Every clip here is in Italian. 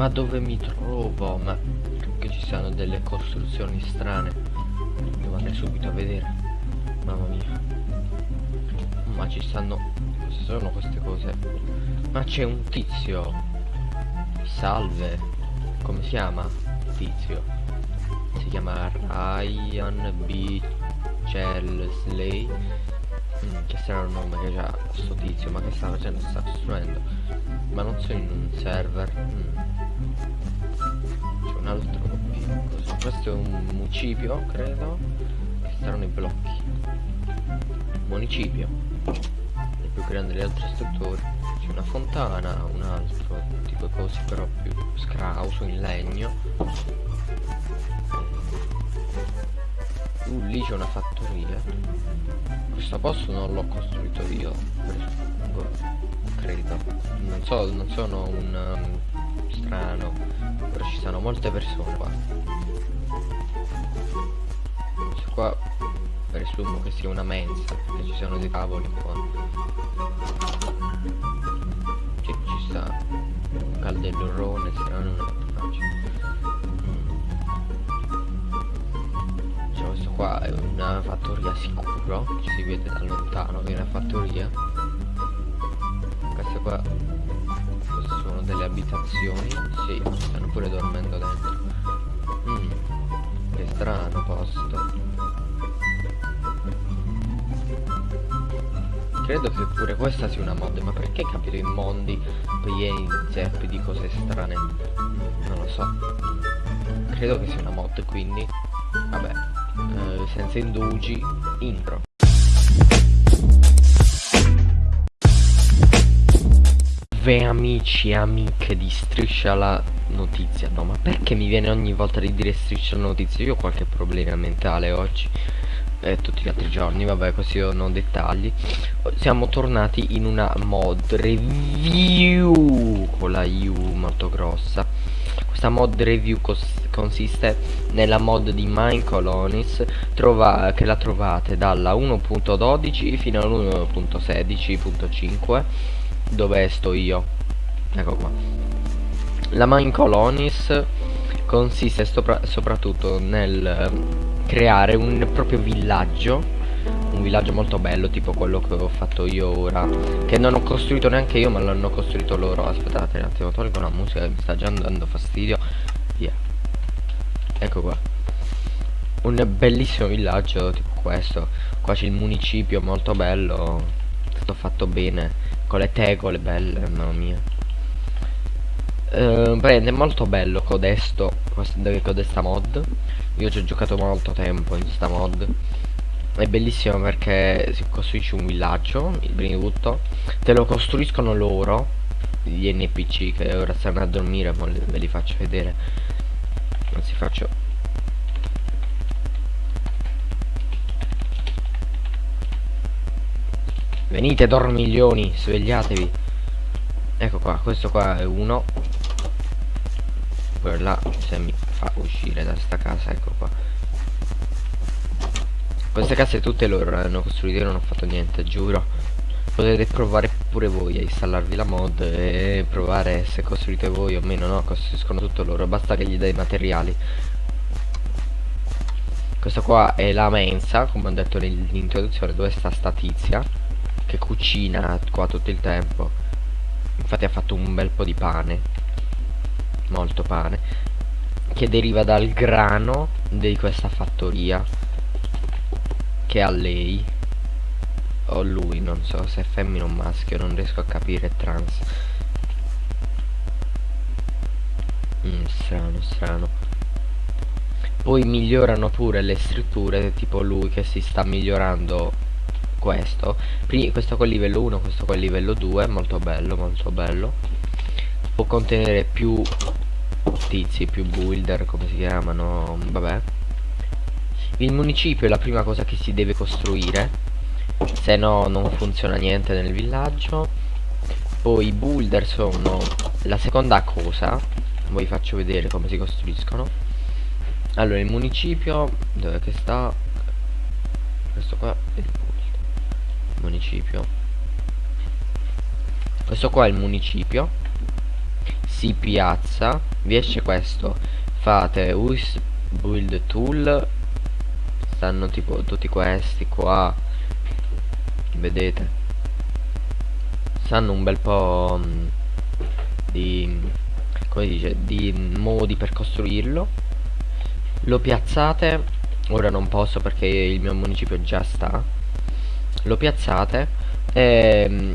Ma dove mi trovo? Ma che ci siano delle costruzioni strane. Devo andare subito a vedere. Mamma mia. Ma ci stanno... Cosa sono queste cose? Ma c'è un tizio. Salve. Come si chiama? Tizio. Si chiama Ryan B. Chesley. Mm, che strano nome che già sto tizio, ma che sta facendo? Sta costruendo. Ma non sono in un server. Mm. Altro Cosa? Questo è un municipio, credo. Che saranno i blocchi. Municipio. È più grande delle altre strutture. C'è una fontana, un altro tipo cose però più scrauso in legno. Uh, lì c'è una fattoria. Questo posto non l'ho costruito io, credo. Non so, non sono un um, strano, però ci sono molte persone qua. Questo qua presumo che sia una mensa, perché ci sono dei tavoli qua. Ci, ci sta un calderone, strano, non è qua è una fattoria sicuro ci si vede da lontano che è una fattoria queste qua abitazioni sì stanno pure dormendo dentro. Mm, che strano posto. Credo che pure questa sia una mod ma perché capire i mondi pieni zeppi di cose strane? Non lo so. Credo che sia una mod quindi vabbè eh, senza indugi intro Ve amici e amiche di Striscia la Notizia. No ma perché mi viene ogni volta di dire Striscia la Notizia? Io ho qualche problema mentale oggi. E tutti gli altri giorni vabbè così non ho dettagli. Siamo tornati in una mod review con la U molto grossa. Questa mod review consiste nella mod di Mine Colonies che la trovate dalla 1.12 fino all'1.16.5 dove sto io? Ecco qua. La Mine Colonies consiste sopra soprattutto nel creare un proprio villaggio un villaggio molto bello tipo quello che ho fatto io ora che non ho costruito neanche io ma l'hanno costruito loro. Aspettate un attimo tolgo la musica che mi sta già dando fastidio. Via. Ecco qua. Un bellissimo villaggio tipo questo. Qua c'è il municipio molto bello. Tutto fatto bene con le tegole belle mamma mia. Eh, prende molto bello codesto codesta mod. Io ci ho giocato molto tempo in questa mod. È bellissimo perché si costruisce un villaggio prima di tutto. Te lo costruiscono loro gli npc che ora stanno a dormire ma ve li faccio vedere. Anzi faccio venite dormiglioni svegliatevi. Ecco qua questo qua è uno. Quello se mi fa uscire da sta casa ecco qua. Queste case tutte loro le hanno costruite non ho fatto niente giuro. Potete provare pure voi a installarvi la mod e provare se costruite voi o meno no? Costruiscono tutto loro basta che gli dai materiali. Questa qua è la mensa come ho detto nell'introduzione dove sta sta tizia che cucina qua tutto il tempo. Infatti ha fatto un bel po' di pane molto pane che deriva dal grano di questa fattoria che ha lei o lui non so se è femmina o maschio non riesco a capire trans. Mm, strano strano. Poi migliorano pure le strutture tipo lui che si sta migliorando questo questo è livello 1 questo è livello 2 molto bello molto bello può contenere più tizi, più builder, come si chiamano, vabbè. Il municipio è la prima cosa che si deve costruire, se no non funziona niente nel villaggio. Poi i builder sono la seconda cosa, vi faccio vedere come si costruiscono. Allora, il municipio, dove che sta? Questo qua municipio. Questo qua è il municipio. Si piazza vi esce questo. Fate us build tool. Stanno tipo tutti questi qua. Vedete? Sanno un bel po' mm, di come dice di modi per costruirlo. Lo piazzate. Ora non posso perché il mio municipio già sta lo piazzate e mm,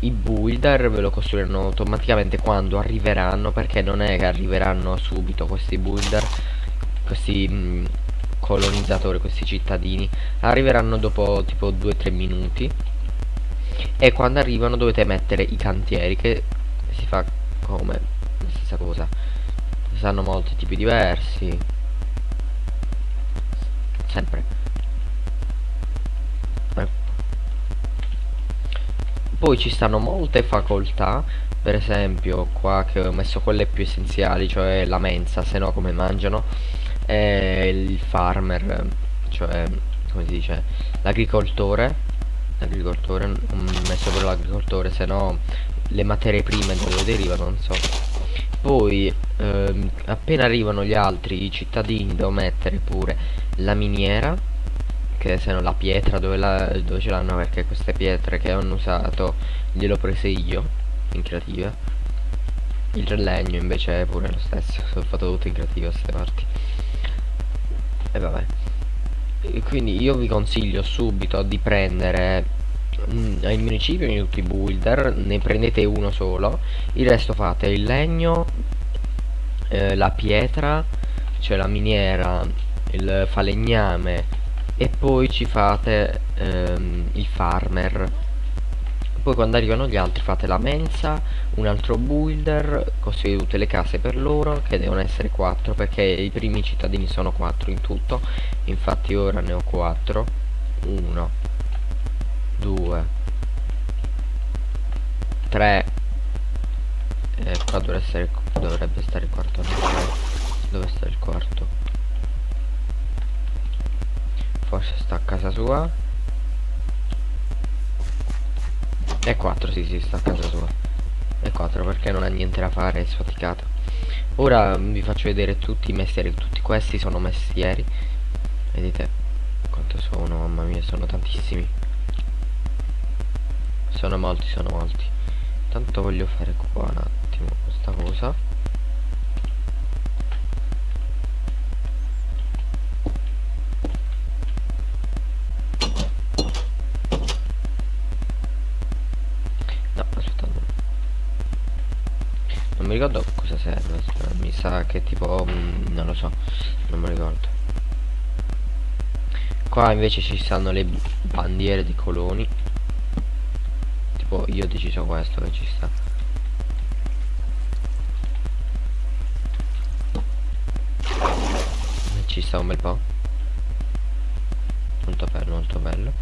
i builder ve lo costruiranno automaticamente quando arriveranno perché non è che arriveranno subito questi builder questi mh, mm, colonizzatori questi cittadini. Arriveranno dopo tipo 2-3 minuti. E quando arrivano dovete mettere i cantieri che si fa come? La stessa cosa. Sanno molti tipi diversi. Sempre poi ci stanno molte facoltà per esempio qua che ho messo quelle più essenziali cioè la mensa se no come mangiano? E il farmer cioè come si dice l'agricoltore. L'agricoltore ho messo per l'agricoltore se no le materie prime dove derivano non so. Poi ehm, appena arrivano gli altri i cittadini devo mettere pure la miniera che se no la pietra dove, la, dove ce l'hanno? Perché queste pietre che hanno usato glielo prese io in creativa. Il legno invece è pure lo stesso ho fatto tutto in creativa queste parti. E vabbè. E quindi io vi consiglio subito di prendere mm, ai municipio in tutti i builder ne prendete uno solo. Il resto fate il legno eh, la pietra cioè la miniera il falegname e poi ci fate ehm, il farmer. Poi quando arrivano gli altri fate la mensa un altro builder costruite tutte le case per loro che devono essere 4 perché i primi cittadini sono 4 in tutto. Infatti ora ne ho 4 1 2 3 eh, qua dovrebbe, essere, dovrebbe stare il quarto. Dove sta il quarto forse sta a casa sua. E 4 sì sì sta a casa sua. E 4 perché non ha niente da fare è sfaticato. Ora vi faccio vedere tutti i mestieri. Tutti questi sono mestieri. Vedete quanto sono? Mamma mia sono tantissimi. Sono molti sono molti. Tanto voglio fare qua un attimo questa cosa mi ricordo cosa serve mi sa che tipo mm, non lo so non mi ricordo. Qua invece ci stanno le bandiere dei coloni. Tipo io ho deciso questo che ci sta. Ci sta un bel po' molto bello molto bello.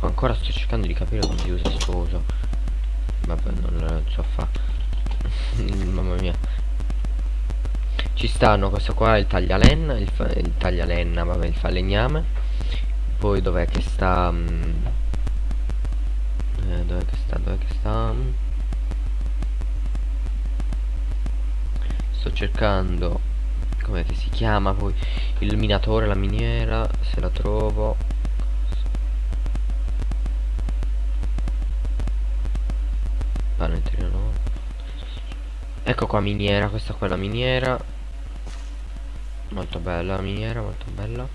Ancora sto cercando di capire come si usa sto vabbè non lo so fare mamma mia. Ci stanno questo qua il taglialenna il, il taglialenna vabbè il falegname. Poi dov'è che sta um, eh, dov'è che sta dov'è che sta? Sto cercando come che si chiama poi? Il minatore la miniera se la trovo. Pane no Ecco qua miniera, questa qua è la miniera. Molto bella la miniera, molto bella.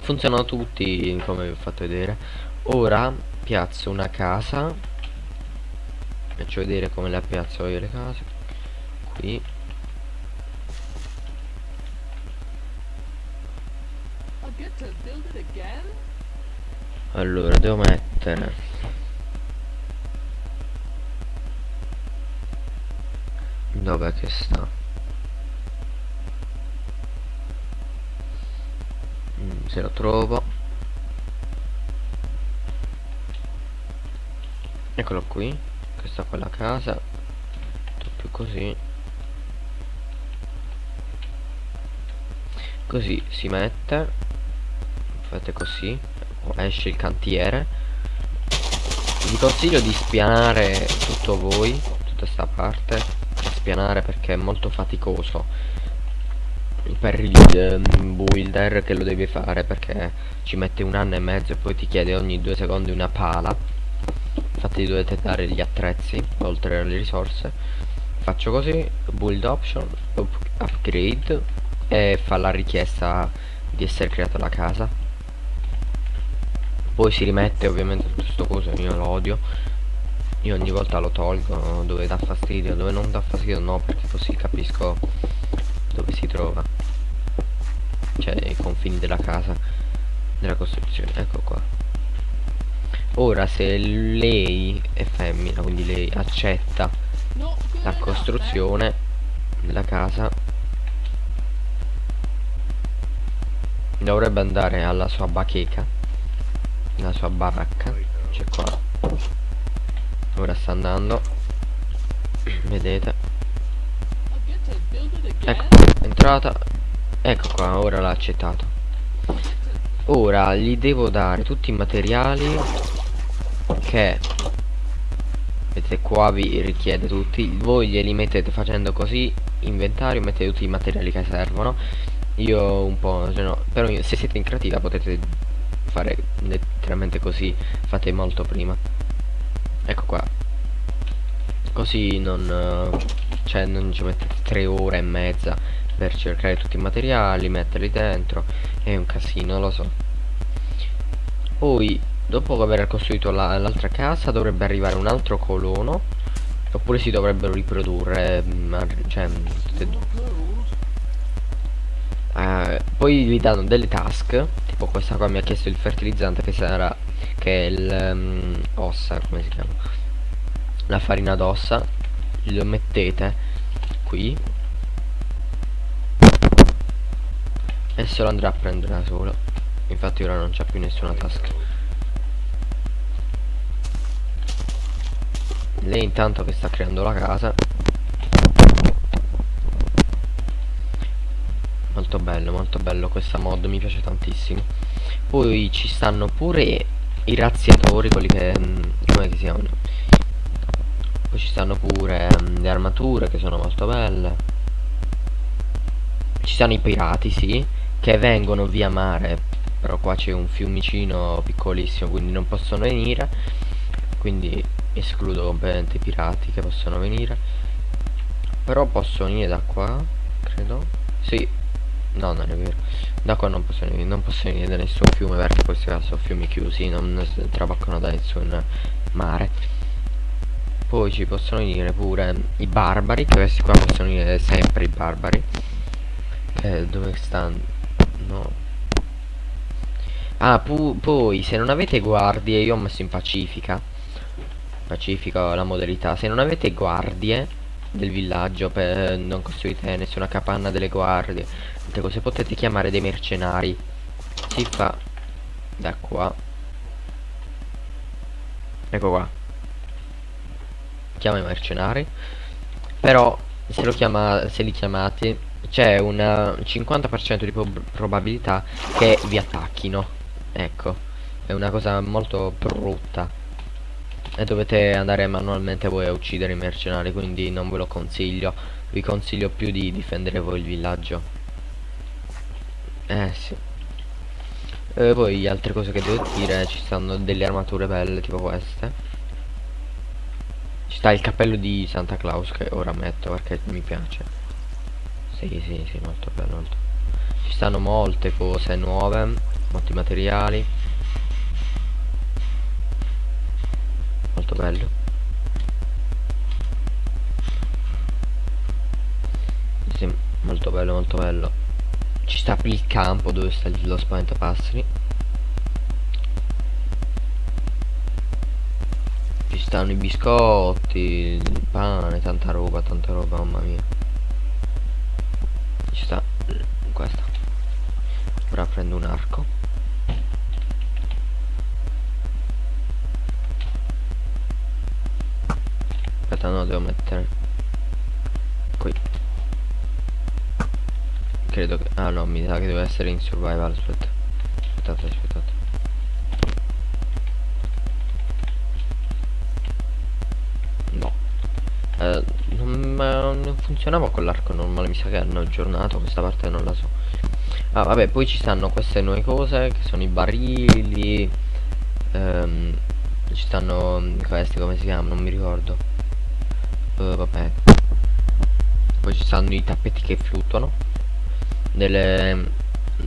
Funzionano tutti come vi ho fatto vedere. Ora piazzo una casa. Faccio vedere come la piazzo io le case. Qui. Allora devo mettere Dov'è che sta? Mm, se lo trovo. Eccolo qui Questa qua è la casa. Più così. Così si mette. Fate così. Esce il cantiere. Vi consiglio di spianare tutto voi tutta sta parte spianare perché è molto faticoso. Per il um, builder che lo deve fare perché ci mette un anno e mezzo e poi ti chiede ogni due secondi una pala. Infatti dovete dare gli attrezzi oltre alle risorse. Faccio così build option up upgrade e fa la richiesta di essere creata la casa. Poi si rimette ovviamente tutto sto coso io lo io ogni volta lo tolgo dove dà fastidio dove non dà fastidio no perché così capisco dove si trova. Cioè i confini della casa della costruzione. Ecco qua. Ora se lei è femmina quindi lei accetta la costruzione della casa dovrebbe andare alla sua bacheca la sua baracca. C'è qua ora sta andando. Vedete? Ecco entrata. Ecco qua ora l'ha accettato. Ora gli devo dare tutti i materiali che vedete qua vi richiede tutti. Voi glieli mettete facendo così inventario mettete tutti i materiali che servono. Io un po' cioè no, però se siete in creativa potete fare letteralmente così fate molto prima ecco qua. Così non cioè non ci mettete tre ore e mezza per cercare tutti i materiali metterli dentro è un casino lo so. Poi dopo aver costruito l'altra la, casa dovrebbe arrivare un altro colono oppure si dovrebbero riprodurre mm, cioè e due. Uh, poi vi danno delle task tipo questa qua mi ha chiesto il fertilizzante che sarà che è il um, ossa come si chiama? La farina d'ossa. Lo mettete qui. E se lo andrà a prendere da solo. Infatti ora non c'è più nessuna task lei intanto che sta creando la casa. Molto bello molto bello questa mod mi piace tantissimo. Poi ci stanno pure i razziatori quelli che mm, come si chiamano? Poi ci stanno pure um, le armature che sono molto belle. Ci stanno i pirati sì che vengono via mare però qua c'è un fiumicino piccolissimo quindi non possono venire. Quindi escludo completamente i pirati che possono venire. Però possono venire da qua credo. Sì No, non è vero. Da qua non posso, non posso venire da nessun fiume perché qua sono fiumi chiusi, non traboccano da nessun mare. Poi ci possono venire pure i barbari, che questi qua possono venire sempre i barbari. Eh, dove stanno? No. Ah, poi se non avete guardie, io ho messo in pacifica. Pacifica la modalità. Se non avete guardie del villaggio, per, non costruite nessuna capanna delle guardie. Cose potete chiamare dei mercenari. Si fa da qua. Ecco qua. Chiama i mercenari. Però se chiama se li chiamate c'è un 50% di probabilità che vi attacchino. Ecco. È una cosa molto brutta e dovete andare manualmente voi a uccidere i mercenari quindi non ve lo consiglio. Vi consiglio più di difendere voi il villaggio. Eh sì. E poi altre cose che devo dire ci stanno delle armature belle tipo queste. Ci sta il cappello di Santa Claus che ora metto perché mi piace. Sì sì sì molto bello molto. ci stanno molte cose nuove molti materiali molto bello. Sì, molto bello molto bello. Ci sta il campo dove sta lo spaventapasseri ci stanno i biscotti il pane tanta roba tanta roba mamma mia. Ci sta questa. Ora prendo un arco aspetta no devo mettere qui credo che... Ah no, mi sa che deve essere in survival, aspetta. Aspettate, aspettate. eh, non, non, funzionava con l'arco normale mi sa che hanno aggiornato questa parte non la so ah vabbè poi ci stanno queste nuove cose che sono i barili ehm, ci stanno questi come si chiamano non mi ricordo uh, vabbè. Poi ci stanno i tappeti che fluttuano delle mm,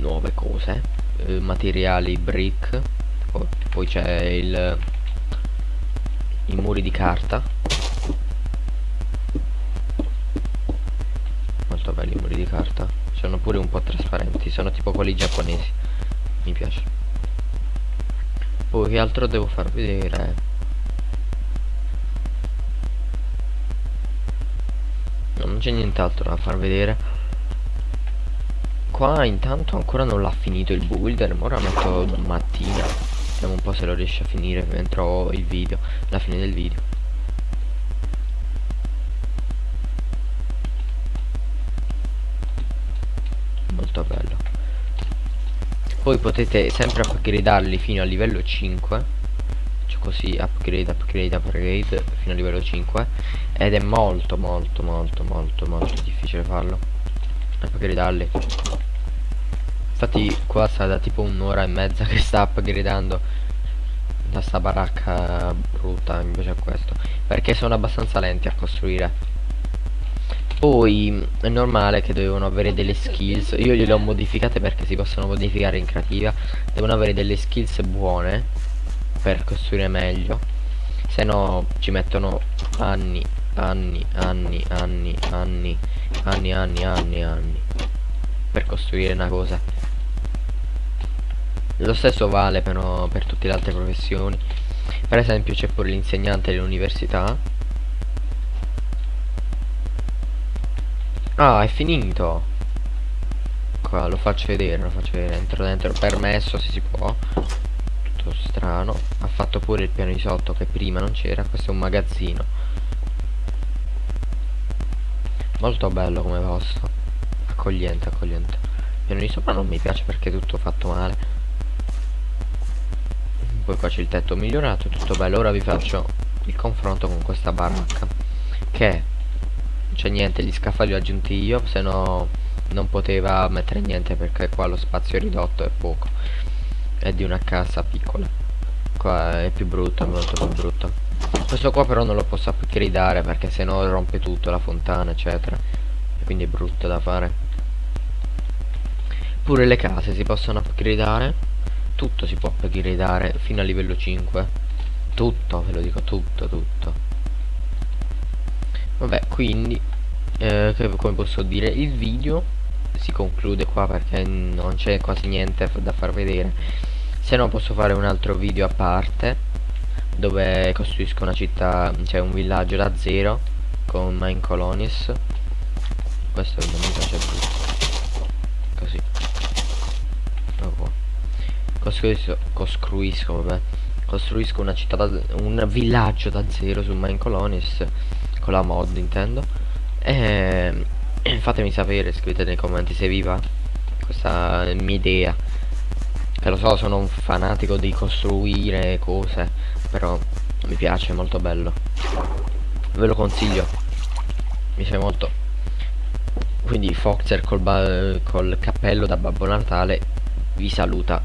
nuove cose eh, materiali brick poi, poi c'è il i muri di carta. Molto belli i muri di carta. Sono pure un po' trasparenti sono tipo quelli giapponesi. Mi piace. Poi che altro devo far vedere c'è nient'altro da far vedere qua intanto ancora non l'ha finito il builder ora metto mattina Vediamo un po' se lo riesce a finire mentre ho il video, la fine del video. Molto bello. Poi potete sempre upgradarli fino a livello 5 cioè così upgrade upgrade upgrade fino a livello 5 ed è molto molto molto molto molto difficile farlo. Upgradarli Infatti qua sta da tipo un'ora e mezza che sta upgradando. Da sta baracca brutta invece a questo. Perché sono abbastanza lenti a costruire. Poi è normale che dovevano avere delle skills. Io gliele ho modificate perché si possono modificare in creativa. Devono avere delle skills buone Per costruire meglio. Se no ci mettono anni, anni, anni, anni, anni, anni, anni, anni, anni Per costruire una cosa. Lo stesso vale però per tutte le altre professioni. Per esempio c'è pure l'insegnante dell'università. Ah è finito. Qua lo faccio vedere lo faccio vedere. Entro dentro permesso se si può tutto strano. Ha fatto pure il piano di sotto che prima non c'era. Questo è un magazzino. Molto bello come posto. Accogliente accogliente. Il piano di sopra non mi piace perché è tutto fatto male. Poi qua c'è il tetto migliorato tutto bello. Ora vi faccio il confronto con questa baracca che c'è niente gli scaffali li ho aggiunti io se no non poteva mettere niente perché qua lo spazio è ridotto è poco è di una casa piccola. Qua è più brutto molto più brutto questo qua però non lo posso upgradare perché se no rompe tutto la fontana eccetera. Quindi è brutto da fare. Pure le case si possono upgradare tutto si può upgradare fino a livello 5 tutto ve lo dico tutto tutto. Vabbè quindi eh, come posso dire? Il video si conclude qua perché non c'è quasi niente da far vedere. Se no posso fare un altro video a parte dove costruisco una città cioè un villaggio da zero con mine colonies. Questo non mi piace brutto così. Costruisco, costruisco, vabbè, costruisco una città da, un villaggio da zero su Mine Colonies con la mod intendo. E fatemi sapere scrivete nei commenti se vi va questa mia idea. Che lo so sono un fanatico di costruire cose però mi piace è molto bello. Ve lo consiglio. Mi piace molto. Quindi Foxer col, col cappello da Babbo Natale vi saluta